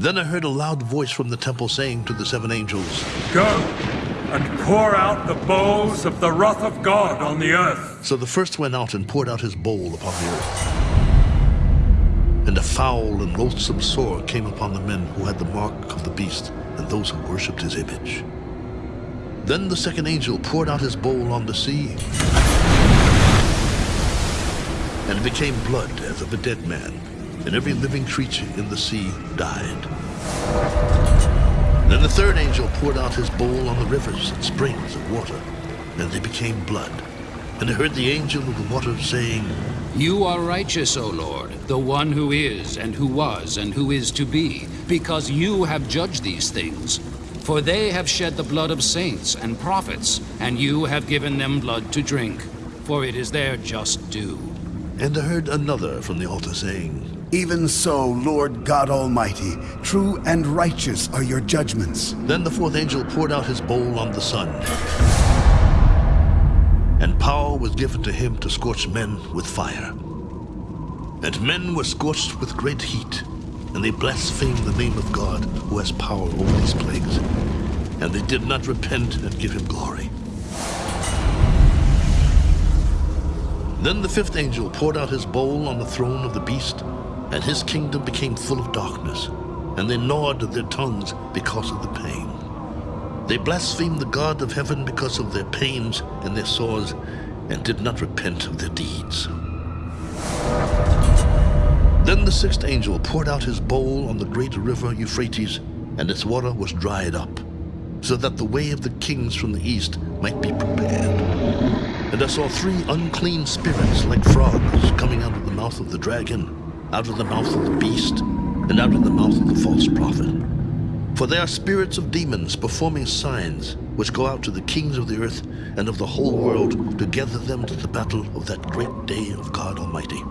Then I heard a loud voice from the temple saying to the seven angels, Go and pour out the bowls of the wrath of God on the earth. So the first went out and poured out his bowl upon the earth. And a foul and loathsome sore came upon the men who had the mark of the beast and those who worshipped his image. Then the second angel poured out his bowl on the sea, and it became blood as of a dead man, and every living creature in the sea died. Then the third angel poured out his bowl on the rivers and springs of water, and they became blood. And I heard the angel of the water saying, You are righteous, O Lord, the one who is, and who was, and who is to be, because you have judged these things. For they have shed the blood of saints and prophets, and you have given them blood to drink, for it is their just due. And I heard another from the altar saying, Even so, Lord God Almighty, true and righteous are your judgments. Then the fourth angel poured out his bowl on the sun. And power was given to him to scorch men with fire. And men were scorched with great heat, and they blasphemed the name of God who has power over these plagues. And they did not repent and give him glory. Then the fifth angel poured out his bowl on the throne of the beast, and his kingdom became full of darkness, and they gnawed their tongues because of the pain. They blasphemed the God of heaven because of their pains and their sores, and did not repent of their deeds. Then the sixth angel poured out his bowl on the great river Euphrates, and its water was dried up, so that the way of the kings from the east might be prepared. And I saw three unclean spirits like frogs coming out of the mouth of the dragon, out of the mouth of the beast, and out of the mouth of the false prophet. For they are spirits of demons performing signs, which go out to the kings of the earth and of the whole world to gather them to the battle of that great day of God Almighty.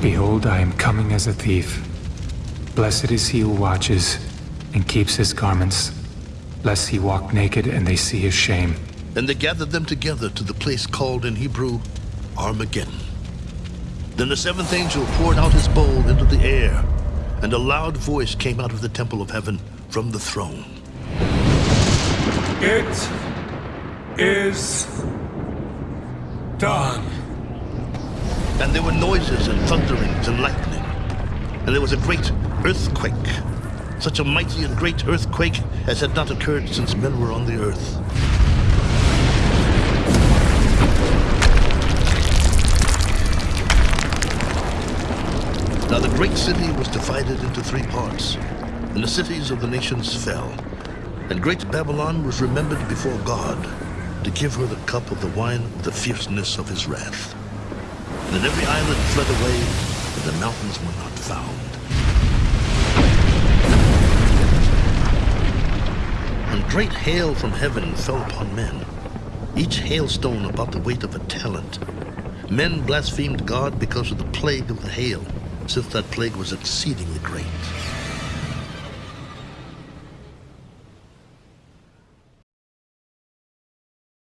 Behold, I am coming as a thief. Blessed is he who watches and keeps his garments, lest he walk naked and they see his shame. And they gathered them together to the place called in Hebrew Armageddon. Then the seventh angel poured out his bowl into the air, and a loud voice came out of the temple of heaven from the throne. It is done. And there were noises and thunderings and lightning. And there was a great earthquake, such a mighty and great earthquake as had not occurred since men were on the earth. Now the great city was divided into three parts, and the cities of the nations fell. And great Babylon was remembered before God to give her the cup of the wine of the fierceness of his wrath. And then every island fled away, and the mountains were not found. Great hail from heaven fell upon men, each hailstone about the weight of a talent. Men blasphemed God because of the plague of the hail, since that plague was exceedingly great.